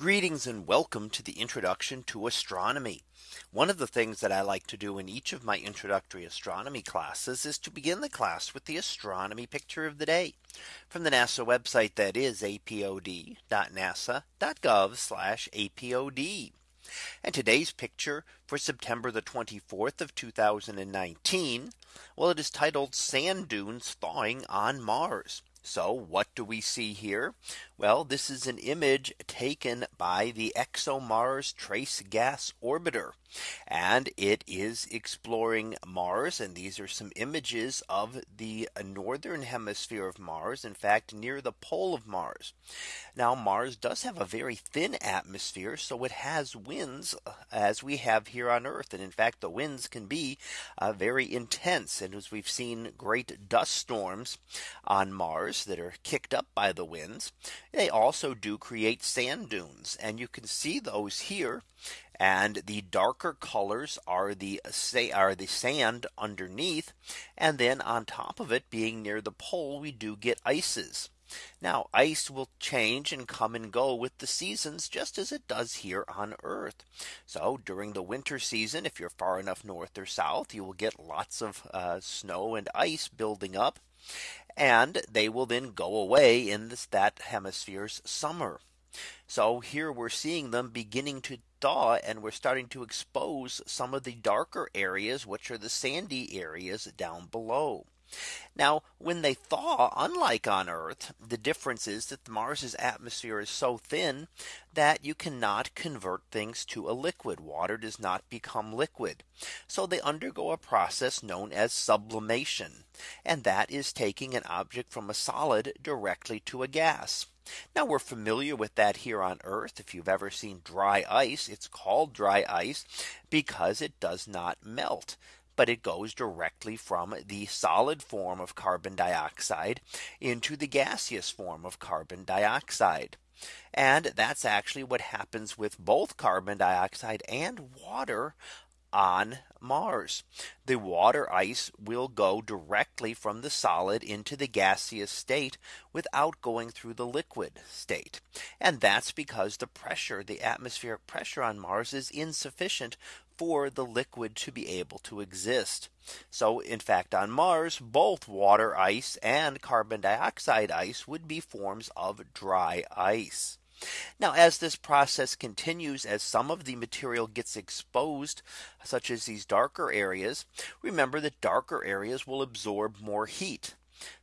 Greetings and welcome to the introduction to astronomy. One of the things that I like to do in each of my introductory astronomy classes is to begin the class with the astronomy picture of the day from the NASA website that is apod.nasa.gov apod. And today's picture for September the 24th of 2019. Well, it is titled sand dunes thawing on Mars. So what do we see here? Well, this is an image taken by the ExoMars Trace Gas Orbiter. And it is exploring Mars. And these are some images of the northern hemisphere of Mars. In fact, near the pole of Mars. Now Mars does have a very thin atmosphere. So it has winds uh, as we have here on Earth. And in fact, the winds can be uh, very intense. And as we've seen great dust storms on Mars that are kicked up by the winds. They also do create sand dunes and you can see those here. And the darker colors are the say are the sand underneath. And then on top of it being near the pole, we do get ices. Now ice will change and come and go with the seasons just as it does here on Earth. So during the winter season, if you're far enough north or south, you will get lots of uh, snow and ice building up and they will then go away in this that hemisphere's summer. So here we're seeing them beginning to thaw and we're starting to expose some of the darker areas which are the sandy areas down below. Now when they thaw unlike on Earth the difference is that Mars's atmosphere is so thin that you cannot convert things to a liquid water does not become liquid. So they undergo a process known as sublimation. And that is taking an object from a solid directly to a gas. Now we're familiar with that here on Earth. If you've ever seen dry ice, it's called dry ice because it does not melt but it goes directly from the solid form of carbon dioxide into the gaseous form of carbon dioxide. And that's actually what happens with both carbon dioxide and water on Mars. The water ice will go directly from the solid into the gaseous state without going through the liquid state. And that's because the pressure, the atmospheric pressure on Mars is insufficient for the liquid to be able to exist. So in fact, on Mars, both water ice and carbon dioxide ice would be forms of dry ice. Now as this process continues as some of the material gets exposed such as these darker areas remember that darker areas will absorb more heat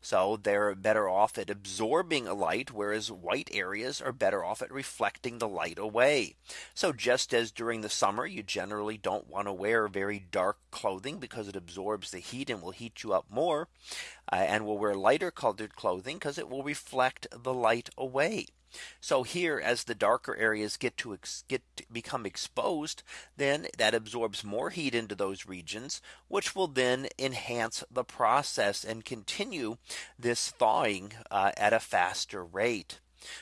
so they're better off at absorbing light, whereas white areas are better off at reflecting the light away. So just as during the summer, you generally don't want to wear very dark clothing because it absorbs the heat and will heat you up more. Uh, and will wear lighter colored clothing because it will reflect the light away. So here as the darker areas get to get to become exposed, then that absorbs more heat into those regions, which will then enhance the process and continue this thawing uh, at a faster rate.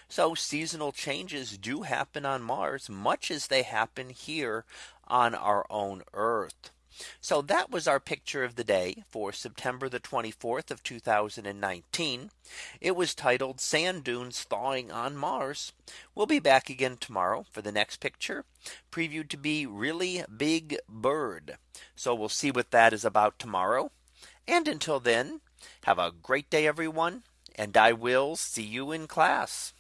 So seasonal changes do happen on Mars, much as they happen here on our own Earth. So that was our picture of the day for September the 24th of 2019. It was titled Sand Dunes Thawing on Mars. We'll be back again tomorrow for the next picture previewed to be really big bird. So we'll see what that is about tomorrow. And until then, have a great day, everyone. And I will see you in class.